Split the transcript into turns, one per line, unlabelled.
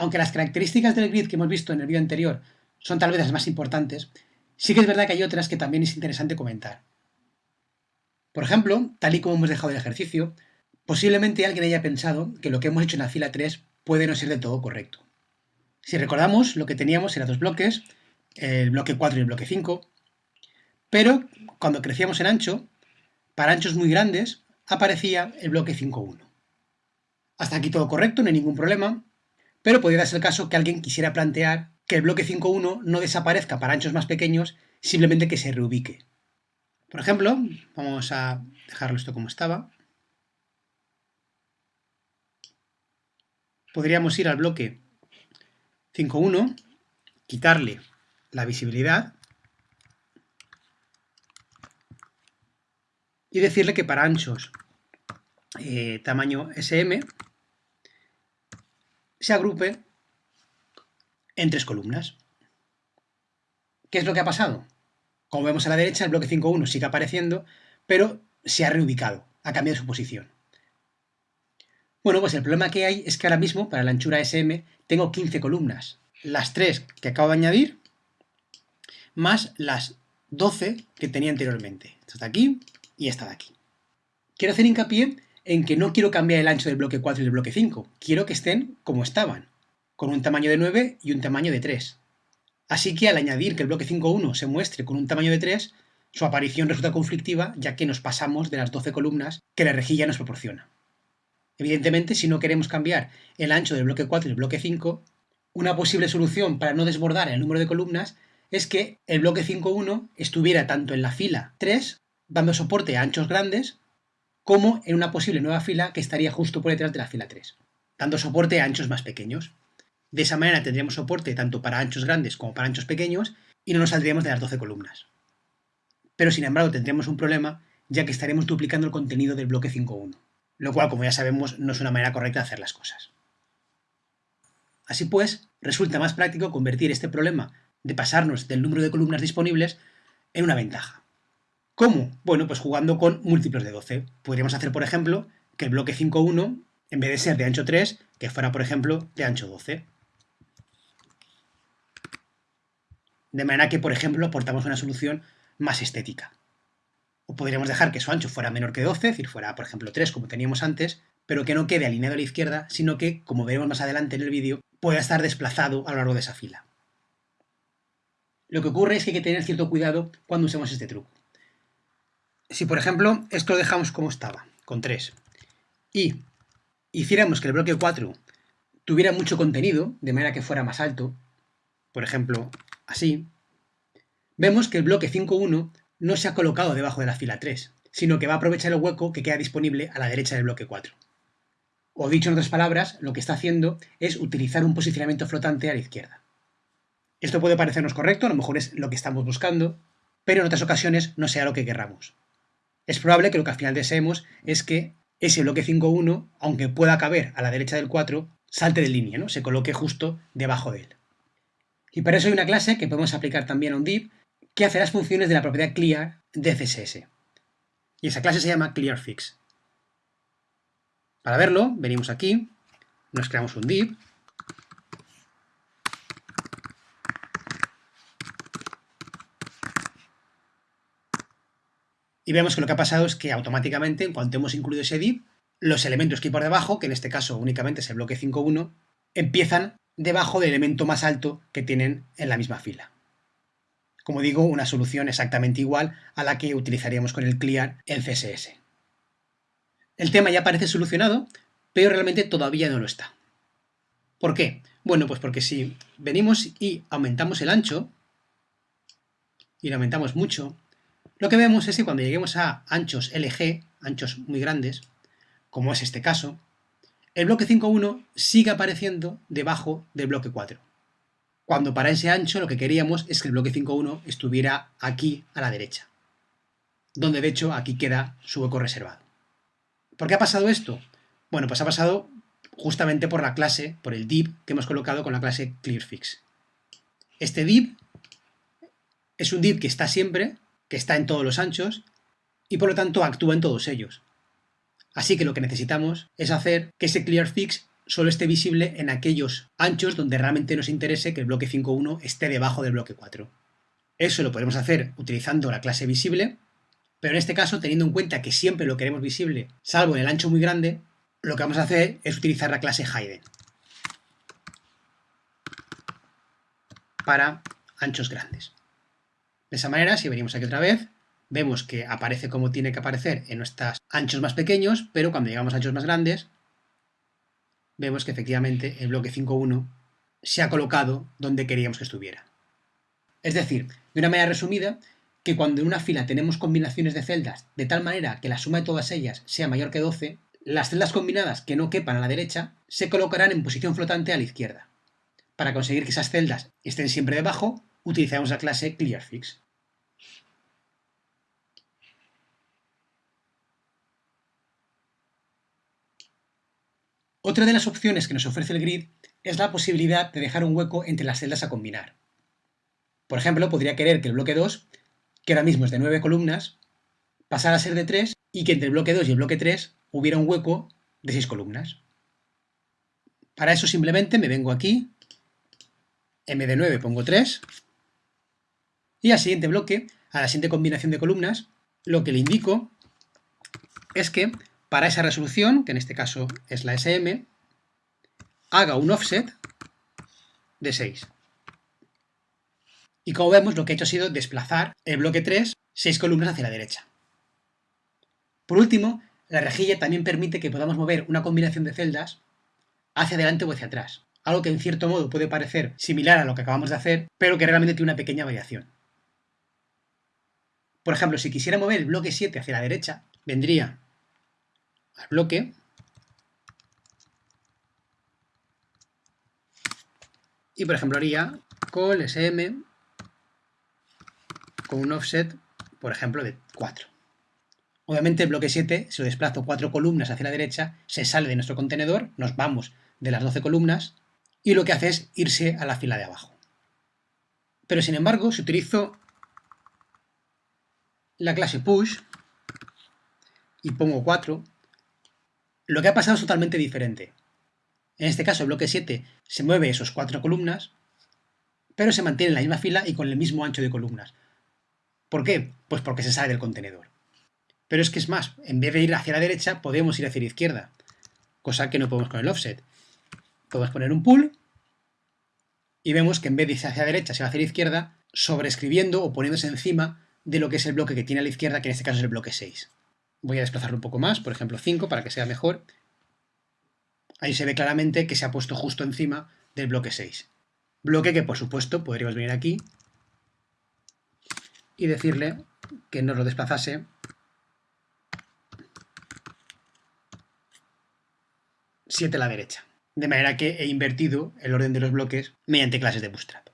aunque las características del grid que hemos visto en el vídeo anterior son tal vez las más importantes, sí que es verdad que hay otras que también es interesante comentar. Por ejemplo, tal y como hemos dejado el ejercicio, posiblemente alguien haya pensado que lo que hemos hecho en la fila 3 puede no ser del todo correcto. Si recordamos, lo que teníamos eran dos bloques, el bloque 4 y el bloque 5, pero cuando crecíamos en ancho, para anchos muy grandes, aparecía el bloque 5.1. Hasta aquí todo correcto, no hay ningún problema, pero podría ser el caso que alguien quisiera plantear que el bloque 5.1 no desaparezca para anchos más pequeños, simplemente que se reubique. Por ejemplo, vamos a dejarlo esto como estaba. Podríamos ir al bloque 5.1, quitarle la visibilidad y decirle que para anchos eh, tamaño SM se agrupe en tres columnas. ¿Qué es lo que ha pasado? Como vemos a la derecha, el bloque 5.1 sigue apareciendo, pero se ha reubicado, ha cambiado su posición. Bueno, pues el problema que hay es que ahora mismo, para la anchura SM, tengo 15 columnas. Las 3 que acabo de añadir, más las 12 que tenía anteriormente. Esta de aquí y esta de aquí. Quiero hacer hincapié en que no quiero cambiar el ancho del bloque 4 y del bloque 5. Quiero que estén como estaban, con un tamaño de 9 y un tamaño de 3. Así que al añadir que el bloque 5.1 se muestre con un tamaño de 3, su aparición resulta conflictiva ya que nos pasamos de las 12 columnas que la rejilla nos proporciona. Evidentemente, si no queremos cambiar el ancho del bloque 4 y el bloque 5, una posible solución para no desbordar el número de columnas es que el bloque 5.1 estuviera tanto en la fila 3, dando soporte a anchos grandes, como en una posible nueva fila que estaría justo por detrás de la fila 3, dando soporte a anchos más pequeños. De esa manera tendríamos soporte tanto para anchos grandes como para anchos pequeños y no nos saldríamos de las 12 columnas. Pero sin embargo tendríamos un problema ya que estaremos duplicando el contenido del bloque 5.1, lo cual como ya sabemos no es una manera correcta de hacer las cosas. Así pues, resulta más práctico convertir este problema de pasarnos del número de columnas disponibles en una ventaja. ¿Cómo? Bueno, pues jugando con múltiplos de 12. Podríamos hacer, por ejemplo, que el bloque 5.1, en vez de ser de ancho 3, que fuera, por ejemplo, de ancho 12. De manera que, por ejemplo, aportamos una solución más estética. O podríamos dejar que su ancho fuera menor que 12, es decir, fuera, por ejemplo, 3, como teníamos antes, pero que no quede alineado a la izquierda, sino que, como veremos más adelante en el vídeo, pueda estar desplazado a lo largo de esa fila. Lo que ocurre es que hay que tener cierto cuidado cuando usemos este truco. Si, por ejemplo, esto lo dejamos como estaba, con 3, y hiciéramos que el bloque 4 tuviera mucho contenido, de manera que fuera más alto, por ejemplo, así, vemos que el bloque 5.1 no se ha colocado debajo de la fila 3, sino que va a aprovechar el hueco que queda disponible a la derecha del bloque 4. O dicho en otras palabras, lo que está haciendo es utilizar un posicionamiento flotante a la izquierda. Esto puede parecernos correcto, a lo mejor es lo que estamos buscando, pero en otras ocasiones no sea lo que querramos. Es probable que lo que al final deseemos es que ese bloque 5.1, aunque pueda caber a la derecha del 4, salte de línea, ¿no? se coloque justo debajo de él. Y para eso hay una clase que podemos aplicar también a un div que hace las funciones de la propiedad clear de CSS. Y esa clase se llama clearFix. Para verlo, venimos aquí, nos creamos un div, y vemos que lo que ha pasado es que automáticamente, en cuanto hemos incluido ese div, los elementos que hay por debajo, que en este caso únicamente es el bloque 5.1, empiezan debajo del elemento más alto que tienen en la misma fila. Como digo, una solución exactamente igual a la que utilizaríamos con el clear en CSS. El tema ya parece solucionado, pero realmente todavía no lo está. ¿Por qué? Bueno, pues porque si venimos y aumentamos el ancho, y lo aumentamos mucho, lo que vemos es que cuando lleguemos a anchos LG, anchos muy grandes, como es este caso, el bloque 5.1 sigue apareciendo debajo del bloque 4. Cuando para ese ancho lo que queríamos es que el bloque 5.1 estuviera aquí a la derecha, donde de hecho aquí queda su hueco reservado. ¿Por qué ha pasado esto? Bueno, pues ha pasado justamente por la clase, por el div que hemos colocado con la clase clearFix. Este div es un div que está siempre que está en todos los anchos y por lo tanto actúa en todos ellos. Así que lo que necesitamos es hacer que ese clearFix solo esté visible en aquellos anchos donde realmente nos interese que el bloque 5.1 esté debajo del bloque 4. Eso lo podemos hacer utilizando la clase visible, pero en este caso, teniendo en cuenta que siempre lo queremos visible, salvo en el ancho muy grande, lo que vamos a hacer es utilizar la clase hidden para anchos grandes. De esa manera, si venimos aquí otra vez, vemos que aparece como tiene que aparecer en nuestros anchos más pequeños, pero cuando llegamos a anchos más grandes, vemos que efectivamente el bloque 5.1 se ha colocado donde queríamos que estuviera. Es decir, de una manera resumida, que cuando en una fila tenemos combinaciones de celdas de tal manera que la suma de todas ellas sea mayor que 12, las celdas combinadas que no quepan a la derecha se colocarán en posición flotante a la izquierda. Para conseguir que esas celdas estén siempre debajo, utilizamos la clase clearFix. Otra de las opciones que nos ofrece el grid es la posibilidad de dejar un hueco entre las celdas a combinar. Por ejemplo, podría querer que el bloque 2, que ahora mismo es de 9 columnas, pasara a ser de 3 y que entre el bloque 2 y el bloque 3 hubiera un hueco de 6 columnas. Para eso simplemente me vengo aquí, m de 9 pongo 3, y al siguiente bloque, a la siguiente combinación de columnas, lo que le indico es que para esa resolución, que en este caso es la SM, haga un offset de 6. Y como vemos, lo que he hecho ha sido desplazar el bloque 3 6 columnas hacia la derecha. Por último, la rejilla también permite que podamos mover una combinación de celdas hacia adelante o hacia atrás, algo que en cierto modo puede parecer similar a lo que acabamos de hacer, pero que realmente tiene una pequeña variación. Por ejemplo, si quisiera mover el bloque 7 hacia la derecha, vendría al bloque y por ejemplo haría call sm con un offset, por ejemplo, de 4. Obviamente el bloque 7, si lo desplazo 4 columnas hacia la derecha, se sale de nuestro contenedor, nos vamos de las 12 columnas y lo que hace es irse a la fila de abajo. Pero sin embargo, si utilizo la clase push y pongo 4, lo que ha pasado es totalmente diferente. En este caso, el bloque 7 se mueve esos cuatro columnas, pero se mantiene en la misma fila y con el mismo ancho de columnas. ¿Por qué? Pues porque se sale del contenedor. Pero es que es más, en vez de ir hacia la derecha, podemos ir hacia la izquierda, cosa que no podemos con el offset. Podemos poner un pull y vemos que en vez de irse hacia la derecha se va hacia la izquierda, sobreescribiendo o poniéndose encima de lo que es el bloque que tiene a la izquierda, que en este caso es el bloque 6. Voy a desplazarlo un poco más, por ejemplo 5, para que sea mejor. Ahí se ve claramente que se ha puesto justo encima del bloque 6. Bloque que, por supuesto, podríamos venir aquí y decirle que nos lo desplazase siete a la derecha. De manera que he invertido el orden de los bloques mediante clases de Bootstrap.